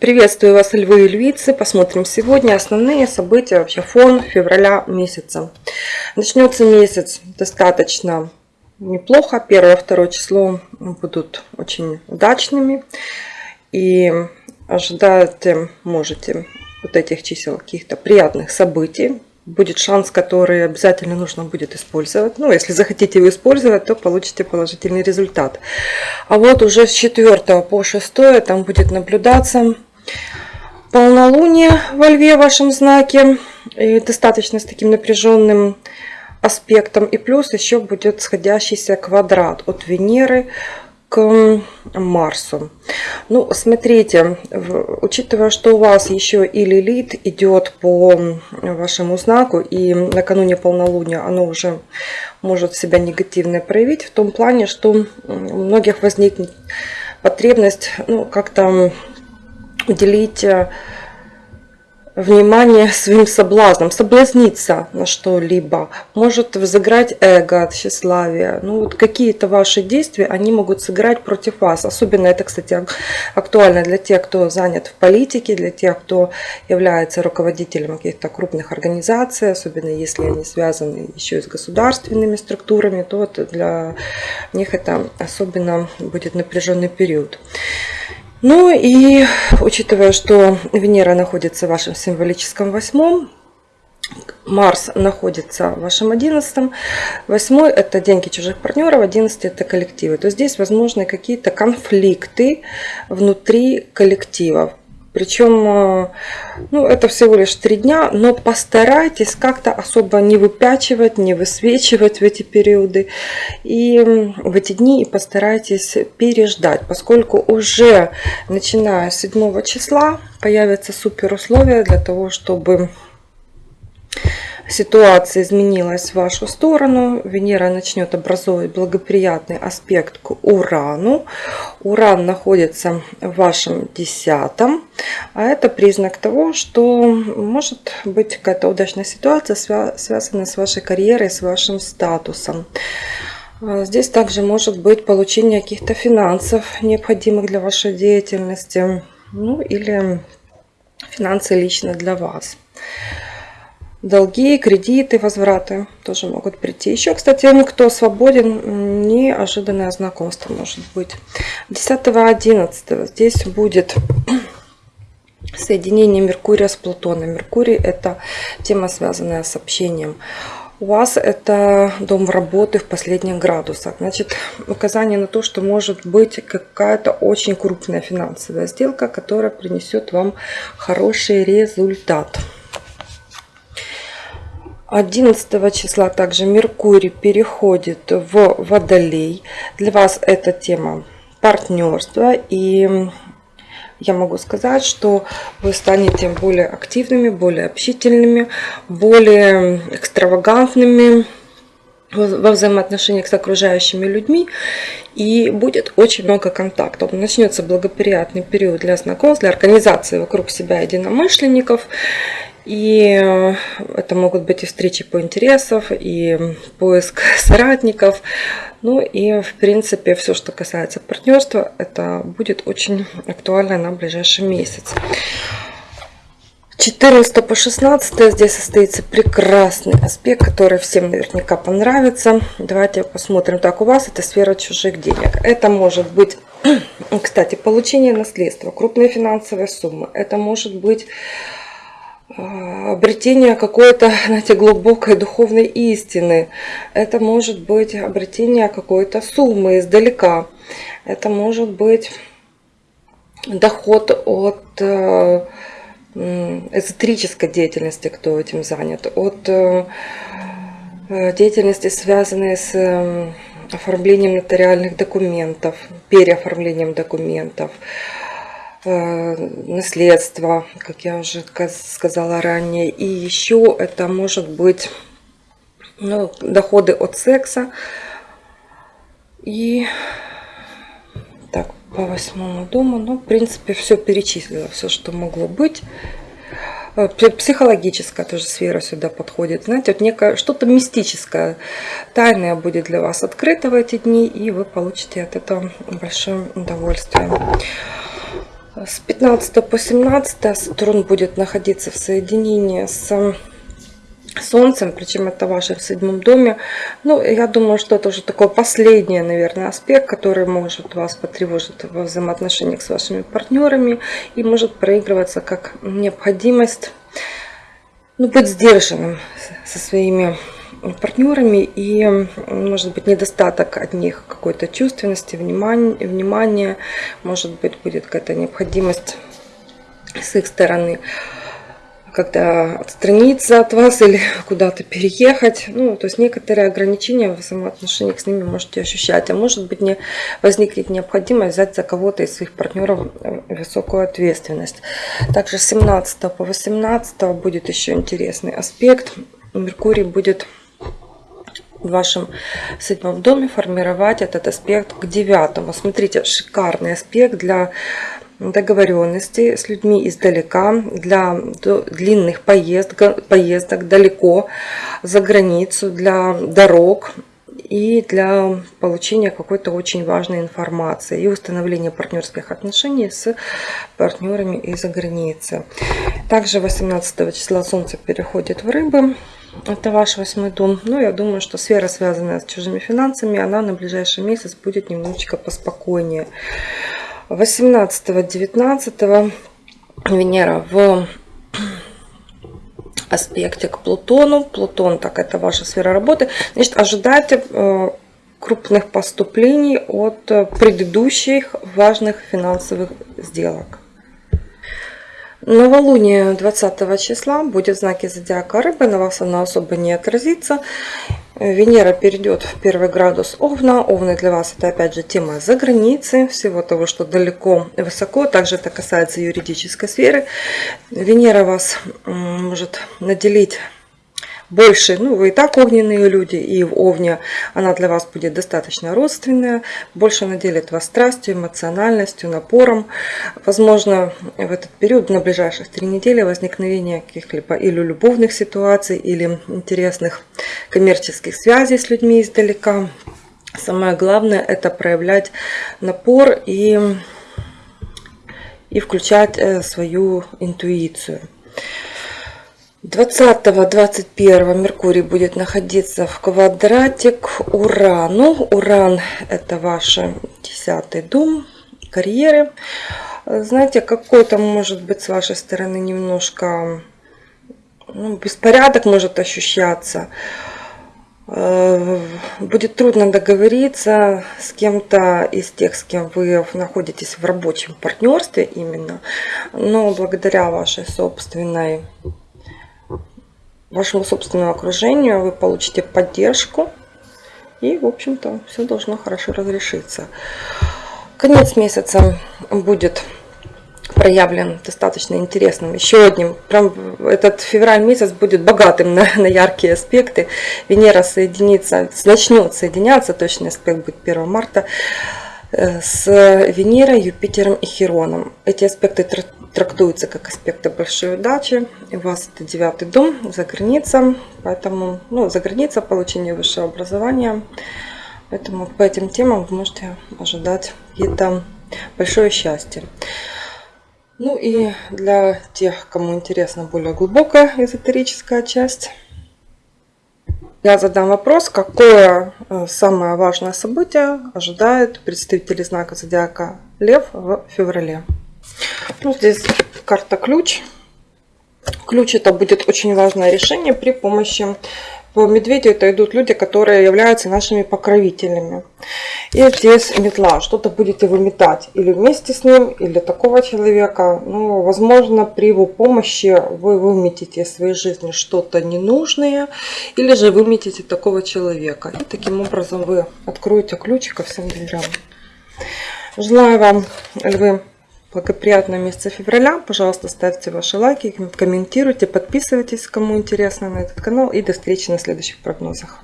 Приветствую вас, львы и львицы. Посмотрим сегодня основные события, вообще фон февраля месяца. Начнется месяц достаточно неплохо. Первое, второе число будут очень удачными. И ожидать можете вот этих чисел каких-то приятных событий будет шанс, который обязательно нужно будет использовать. Ну, если захотите его использовать, то получите положительный результат. А вот уже с 4 по 6 там будет наблюдаться полнолуние во льве в вашем знаке. И достаточно с таким напряженным аспектом. И плюс еще будет сходящийся квадрат от Венеры к Марсу. Ну, смотрите, учитывая, что у вас еще и Лилит идет по вашему знаку, и накануне полнолуния оно уже может себя негативно проявить, в том плане, что у многих возникнет потребность ну, как-то уделить э, внимание своим соблазнам, соблазниться на что-либо, может взыграть эго, тщеславие. Ну, вот какие-то ваши действия, они могут сыграть против вас. Особенно это, кстати, актуально для тех, кто занят в политике, для тех, кто является руководителем каких-то крупных организаций, особенно если они связаны еще и с государственными структурами, то вот для них это особенно будет напряженный период. Ну и учитывая, что Венера находится в вашем символическом восьмом, Марс находится в вашем одиннадцатом. Восьмой – это деньги чужих партнеров, одиннадцатый – это коллективы. То здесь возможны какие-то конфликты внутри коллективов. Причем, э, ну, это всего лишь три дня, но постарайтесь как-то особо не выпячивать, не высвечивать в эти периоды. И в эти дни и постарайтесь переждать, поскольку уже начиная с 7 числа появятся супер условия для того, чтобы ситуация изменилась в вашу сторону, Венера начнет образовывать благоприятный аспект к Урану. Уран находится в вашем десятом, а это признак того, что может быть какая-то удачная ситуация, связанная с вашей карьерой, с вашим статусом. А здесь также может быть получение каких-то финансов, необходимых для вашей деятельности, ну или финансы лично для вас долги, кредиты, возвраты тоже могут прийти. Еще, кстати, кто свободен, неожиданное знакомство может быть. 10-11 здесь будет соединение Меркурия с Плутоном. Меркурий это тема, связанная с общением. У вас это дом работы в последних градусах. Значит, указание на то, что может быть какая-то очень крупная финансовая сделка, которая принесет вам хороший результат. 11 числа также Меркурий переходит в Водолей. Для вас эта тема партнерства. И я могу сказать, что вы станете более активными, более общительными, более экстравагантными во взаимоотношениях с окружающими людьми и будет очень много контактов. Начнется благоприятный период для знакомств, для организации вокруг себя единомышленников и э, это могут быть и встречи по интересам, и поиск соратников. Ну и в принципе все, что касается партнерства, это будет очень актуально на ближайший месяц. 14 по 16 здесь состоится прекрасный аспект, который всем наверняка понравится. Давайте посмотрим. Так, у вас это сфера чужих денег. Это может быть, кстати, получение наследства, крупные финансовые суммы. Это может быть обретение какой-то, знаете, глубокой духовной истины. Это может быть обретение какой-то суммы издалека. Это может быть доход от э, эзотерической деятельности, кто этим занят, от э, э, деятельности, связанной с оформлением нотариальных документов, переоформлением документов, Э, наследство, как я уже сказала ранее. И еще это может быть ну, доходы от секса. И так, по восьмому дому, ну, в принципе, все перечислила, все, что могло быть. Э, психологическая тоже сфера сюда подходит. Знаете, вот некое что-то мистическое, тайное будет для вас открыто в эти дни, и вы получите от этого большое удовольствие. С 15 по 17 Сатурн будет находиться в соединении с Солнцем, причем это ваше в седьмом доме. Ну, я думаю, что это уже такой последний, наверное, аспект, который может вас потревожить во взаимоотношениях с вашими партнерами и может проигрываться как необходимость ну, быть сдержанным со своими партнерами и может быть недостаток от них какой-то чувственности, внимания, внимания, может быть будет какая-то необходимость с их стороны когда отстраниться от вас или куда-то переехать. Ну, то есть некоторые ограничения в взаимоотношениях с ними можете ощущать. А может быть не возникнет необходимость взять за кого-то из своих партнеров э, высокую ответственность. Также с 17 по 18 будет еще интересный аспект. Меркурий будет в вашем седьмом доме формировать этот аспект к девятому. Смотрите, шикарный аспект для договоренности с людьми издалека, для длинных поездок, поездок далеко за границу, для дорог и для получения какой-то очень важной информации и установления партнерских отношений с партнерами из-за границы. Также 18 числа Солнце переходит в Рыбы. Это ваш восьмой дом. Но я думаю, что сфера, связанная с чужими финансами, она на ближайший месяц будет немножечко поспокойнее. 18-19 Венера в аспекте к Плутону. Плутон, так это ваша сфера работы. Значит, ожидайте э, крупных поступлений от предыдущих важных финансовых сделок. Новолуние 20 числа будет в знаке зодиака рыбы, на вас она особо не отразится. Венера перейдет в первый градус Овна. Овны для вас это опять же тема за границей, всего того, что далеко и высоко. Также это касается юридической сферы. Венера вас может наделить больше, ну вы и так огненные люди, и в Овне она для вас будет достаточно родственная, больше наделит вас страстью, эмоциональностью, напором. Возможно, в этот период, на ближайших три недели, возникновение каких-либо или любовных ситуаций, или интересных коммерческих связей с людьми издалека. Самое главное это проявлять напор и, и включать э, свою интуицию. 20-21 Меркурий будет находиться в квадрате к Урану. Уран это ваш десятый дом, карьеры. Знаете, какой-то может быть с вашей стороны немножко ну, беспорядок может ощущаться. Э, будет трудно договориться с кем-то из тех, с кем вы находитесь в рабочем партнерстве именно. Но благодаря вашей собственной вашему собственному окружению, вы получите поддержку. И, в общем-то, все должно хорошо разрешиться. Конец месяца будет проявлен достаточно интересным. Еще одним, прям этот февраль месяц будет богатым на, на яркие аспекты. Венера соединится, начнет соединяться, точный аспект будет 1 марта, с Венерой, Юпитером и Хероном. Эти аспекты трактуется как аспекты большой удачи. У вас это девятый дом за граница, поэтому ну, за граница получение высшего образования. Поэтому по этим темам вы можете ожидать какие-то большое счастье. Ну и для тех, кому интересна более глубокая эзотерическая часть, я задам вопрос, какое э, самое важное событие ожидает представители знака зодиака Лев в феврале. Ну, здесь карта ключ. Ключ это будет очень важное решение при помощи по медведю это идут люди, которые являются нашими покровителями. И здесь метла. Что-то будете выметать или вместе с ним, или такого человека. Ну, возможно, при его помощи вы выметите из своей жизни что-то ненужное, или же выметите такого человека. И таким образом вы откроете ключ ко всем дверям. Желаю вам, львы, благоприятное месяца февраля. Пожалуйста, ставьте ваши лайки, комментируйте, подписывайтесь, кому интересно на этот канал. И до встречи на следующих прогнозах.